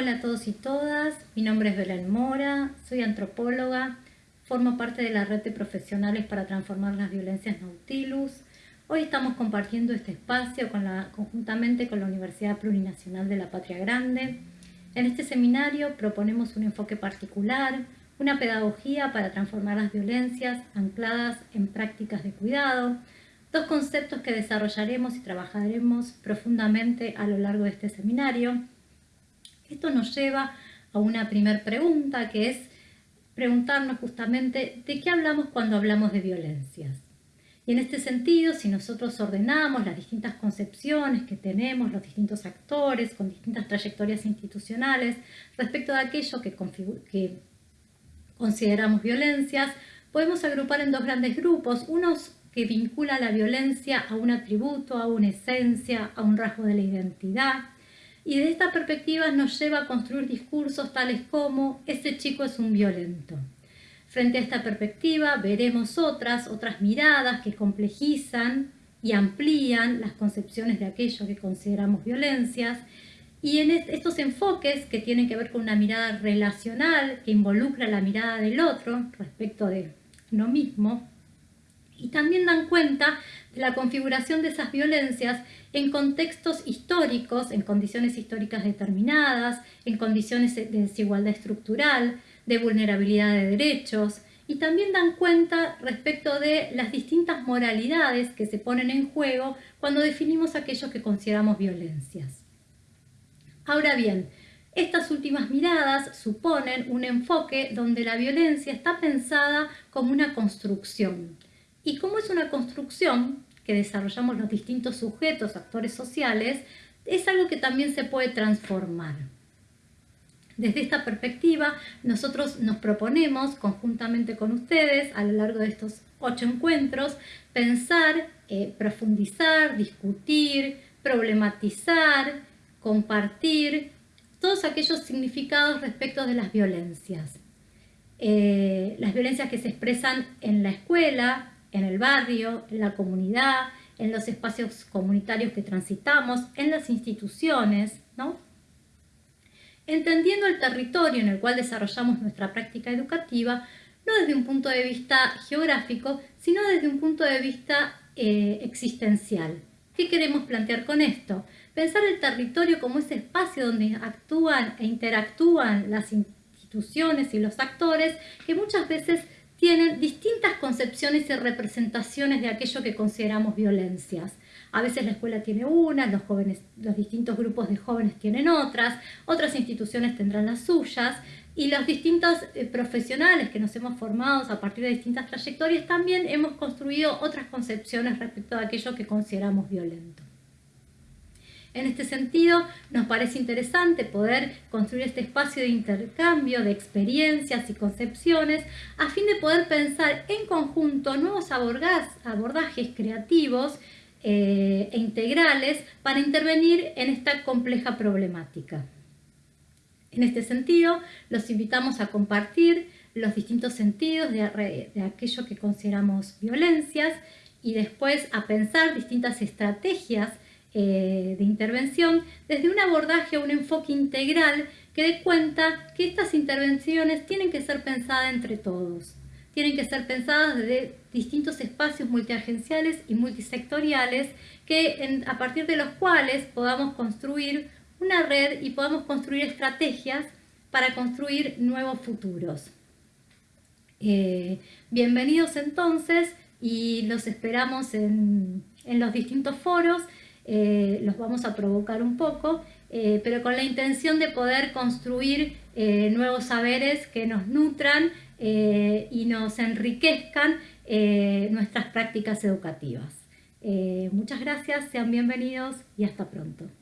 Hola a todos y todas, mi nombre es Belén Mora, soy antropóloga, formo parte de la red de profesionales para transformar las violencias Nautilus. Hoy estamos compartiendo este espacio conjuntamente con la Universidad Plurinacional de la Patria Grande. En este seminario proponemos un enfoque particular, una pedagogía para transformar las violencias ancladas en prácticas de cuidado, dos conceptos que desarrollaremos y trabajaremos profundamente a lo largo de este seminario. Esto nos lleva a una primera pregunta que es preguntarnos justamente de qué hablamos cuando hablamos de violencias. Y en este sentido, si nosotros ordenamos las distintas concepciones que tenemos, los distintos actores con distintas trayectorias institucionales respecto de aquello que, que consideramos violencias, podemos agrupar en dos grandes grupos, unos que vincula la violencia a un atributo, a una esencia, a un rasgo de la identidad, y de esta perspectiva nos lleva a construir discursos tales como «ese chico es un violento». Frente a esta perspectiva veremos otras, otras miradas que complejizan y amplían las concepciones de aquello que consideramos violencias y en estos enfoques que tienen que ver con una mirada relacional que involucra la mirada del otro respecto de uno mismo y también dan cuenta la configuración de esas violencias en contextos históricos, en condiciones históricas determinadas, en condiciones de desigualdad estructural, de vulnerabilidad de derechos, y también dan cuenta respecto de las distintas moralidades que se ponen en juego cuando definimos aquello que consideramos violencias. Ahora bien, estas últimas miradas suponen un enfoque donde la violencia está pensada como una construcción. Y como es una construcción, que desarrollamos los distintos sujetos, actores sociales, es algo que también se puede transformar. Desde esta perspectiva, nosotros nos proponemos, conjuntamente con ustedes, a lo largo de estos ocho encuentros, pensar, eh, profundizar, discutir, problematizar, compartir todos aquellos significados respecto de las violencias. Eh, las violencias que se expresan en la escuela, en el barrio, en la comunidad, en los espacios comunitarios que transitamos, en las instituciones, ¿no? Entendiendo el territorio en el cual desarrollamos nuestra práctica educativa, no desde un punto de vista geográfico, sino desde un punto de vista eh, existencial. ¿Qué queremos plantear con esto? Pensar el territorio como ese espacio donde actúan e interactúan las instituciones y los actores que muchas veces tienen distintas concepciones y representaciones de aquello que consideramos violencias. A veces la escuela tiene una, los, jóvenes, los distintos grupos de jóvenes tienen otras, otras instituciones tendrán las suyas y los distintos eh, profesionales que nos hemos formado a partir de distintas trayectorias también hemos construido otras concepciones respecto a aquello que consideramos violento. En este sentido, nos parece interesante poder construir este espacio de intercambio de experiencias y concepciones a fin de poder pensar en conjunto nuevos abordajes creativos eh, e integrales para intervenir en esta compleja problemática. En este sentido, los invitamos a compartir los distintos sentidos de, de aquello que consideramos violencias y después a pensar distintas estrategias eh, de intervención desde un abordaje o un enfoque integral que dé cuenta que estas intervenciones tienen que ser pensadas entre todos. Tienen que ser pensadas desde distintos espacios multiagenciales y multisectoriales que, a partir de los cuales podamos construir una red y podamos construir estrategias para construir nuevos futuros. Eh, bienvenidos entonces y los esperamos en los distintos foros eh, los vamos a provocar un poco, eh, pero con la intención de poder construir eh, nuevos saberes que nos nutran y nos enriquezcan nuestras prácticas educativas. muchas gracias, sean bienvenidos y hasta pronto.